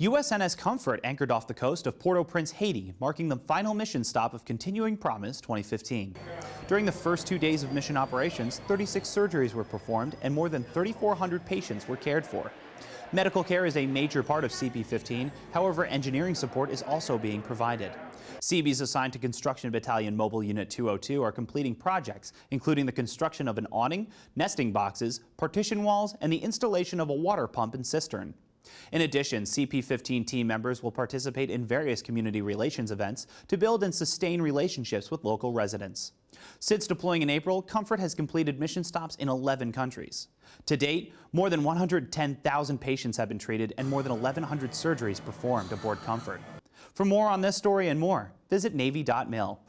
USNS Comfort anchored off the coast of Port-au-Prince, Haiti, marking the final mission stop of Continuing Promise 2015. During the first two days of mission operations, 36 surgeries were performed and more than 3,400 patients were cared for. Medical care is a major part of CP-15, however engineering support is also being provided. Seabees assigned to Construction Battalion Mobile Unit 202 are completing projects, including the construction of an awning, nesting boxes, partition walls, and the installation of a water pump and cistern. In addition, CP15 team members will participate in various community relations events to build and sustain relationships with local residents. Since deploying in April, Comfort has completed mission stops in 11 countries. To date, more than 110,000 patients have been treated and more than 1,100 surgeries performed aboard Comfort. For more on this story and more, visit Navy.mil.